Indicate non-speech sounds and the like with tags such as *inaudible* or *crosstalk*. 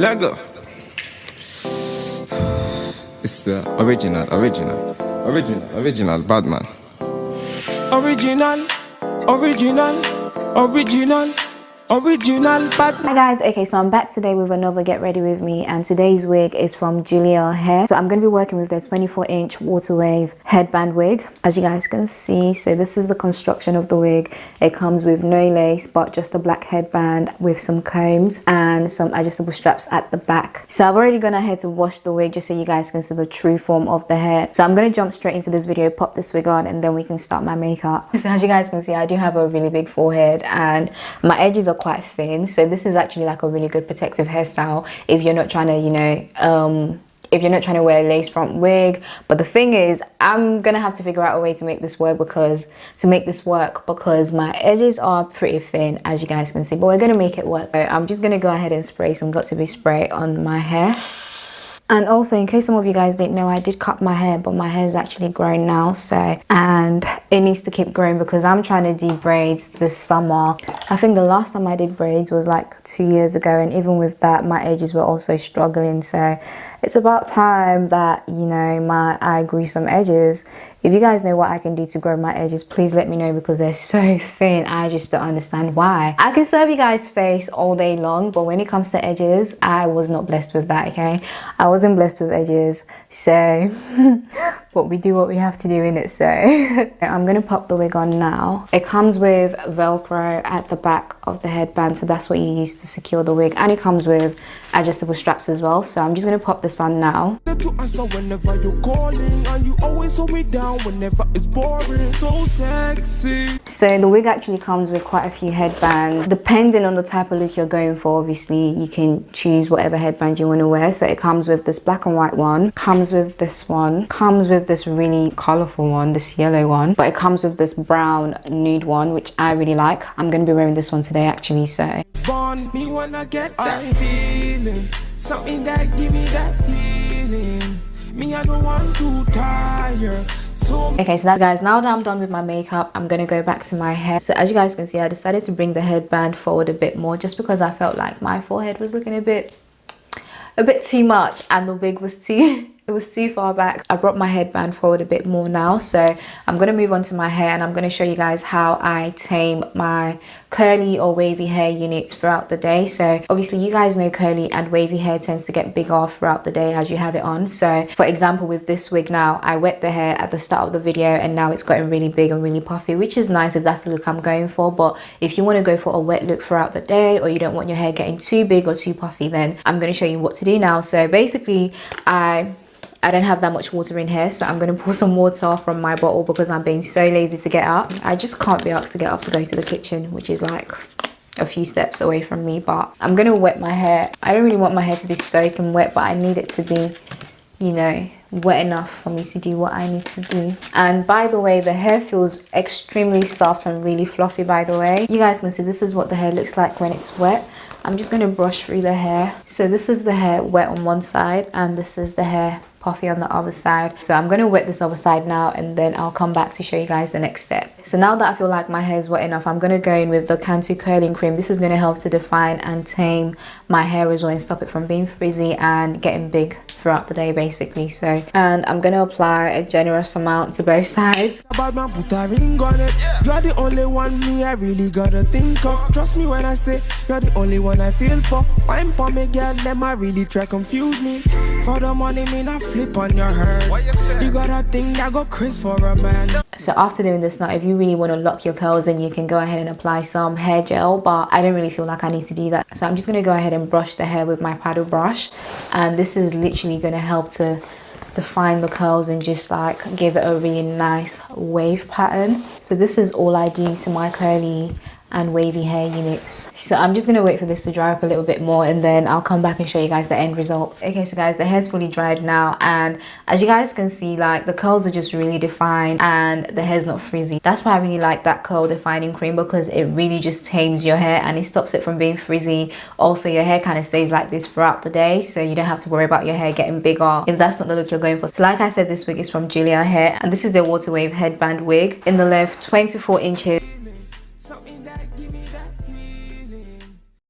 Lego. It's the original, original, original, original Batman. Original, original, original. Original. Hi guys, okay, so I'm back today with another Get Ready With Me and today's wig is from Julia Hair. So I'm going to be working with their 24 inch water wave headband wig as you guys can see. So this is the construction of the wig. It comes with no lace but just a black headband with some combs and some adjustable straps at the back. So I've already gone ahead to wash the wig just so you guys can see the true form of the hair. So I'm going to jump straight into this video, pop this wig on and then we can start my makeup. So as you guys can see, I do have a really big forehead and my edges are quite thin. So this is actually like a really good protective hairstyle if you're not trying to you know um if you're not trying to wear a lace front wig. But the thing is i'm gonna have to figure out a way to make this work because to make this work because my edges are pretty thin as you guys can see but we're gonna make it work. So i'm just gonna go ahead and spray some Got2b spray on my hair and also in case some of you guys didn't know i did cut my hair but my hair is actually grown now so and it needs to keep growing because i'm trying to do braids this summer. I think the last time i did braids was like two years ago and even with that my edges were also struggling. So it's about time that you know my i grew some edges if you guys know what I can do to grow my edges, please let me know because they're so *laughs* thin. I just don't understand why. I can serve you guys face all day long, but when it comes to edges, I was not blessed with that, okay? I wasn't blessed with edges, so *laughs* but we do what we have to do in it so. *laughs* I'm gonna pop the wig on now. It comes with velcro at the back of the headband so that's what you use to secure the wig. And it comes with adjustable straps as well so i'm just gonna pop this on now. So the wig actually comes with quite a few headbands. Depending on the type of look you're going for obviously you can choose whatever headband you want to wear. So it comes with this black and white one comes with this one comes with with this really colorful one this yellow one but it comes with this brown nude one which i really like. I'm gonna be wearing this one today actually so. Me when I get that feeling. Something that give me that healing. Me i don't want to tire. Okay so that's guys now that i'm done with my makeup i'm gonna go back to my hair. So as you guys can see i decided to bring the headband forward a bit more just because i felt like my forehead was looking a bit a bit too much and the wig was too *laughs* it was too far back. I brought my headband forward a bit more now so i'm going to move on to my hair and i'm going to show you guys how i tame my curly or wavy hair units throughout the day. So obviously you guys know curly and wavy hair tends to get bigger throughout the day as you have it on. So for example with this wig now i wet the hair at the start of the video and now it's gotten really big and really puffy which is nice if that's the look i'm going for. But if you want to go for a wet look throughout the day or you don't want your hair getting too big or too puffy then i'm going to show you what to do now. So basically i I don't have that much water in here so I'm going to pour some water from my bottle because I'm being so lazy to get up. I just can't be asked to get up to go to the kitchen which is like a few steps away from me but I'm going to wet my hair. I don't really want my hair to be soaking wet but I need it to be you know wet enough for me to do what I need to do. And by the way, the hair feels extremely soft and really fluffy by the way. You guys can see this is what the hair looks like when it's wet. I'm just going to brush through the hair. So this is the hair wet on one side and this is the hair puffy on the other side. So i'm going to wet this other side now and then i'll come back to show you guys the next step. So now that i feel like my hair is wet enough i'm going to go in with the cantu curling cream. This is going to help to define and tame my hair as well and stop it from being frizzy and getting big throughout the day basically. So and i'm going to apply a generous amount to both sides. You're the only one me i really gotta think of. Trust me when i say you're the only one i feel for. Really try confuse me. For the money me not flip on your head. You, you got a thing that go Chris for a man. So after doing this now if you really want to lock your curls then you can go ahead and apply some hair gel but i don't really feel like i need to do that. So i'm just going to go ahead and brush the hair with my paddle brush and this is literally going to help to define the curls and just like give it a really nice wave pattern. So this is all i do to my curly and wavy hair units so i'm just gonna wait for this to dry up a little bit more and then i'll come back and show you guys the end result okay so guys the hair's fully dried now and as you guys can see like the curls are just really defined and the hair's not frizzy. That's why i really like that curl defining cream because it really just tames your hair and it stops it from being frizzy. Also your hair kind of stays like this throughout the day so you don't have to worry about your hair getting bigger if that's not the look you're going for. So like i said this wig is from julia hair and this is the water wave headband wig in the length 24 inches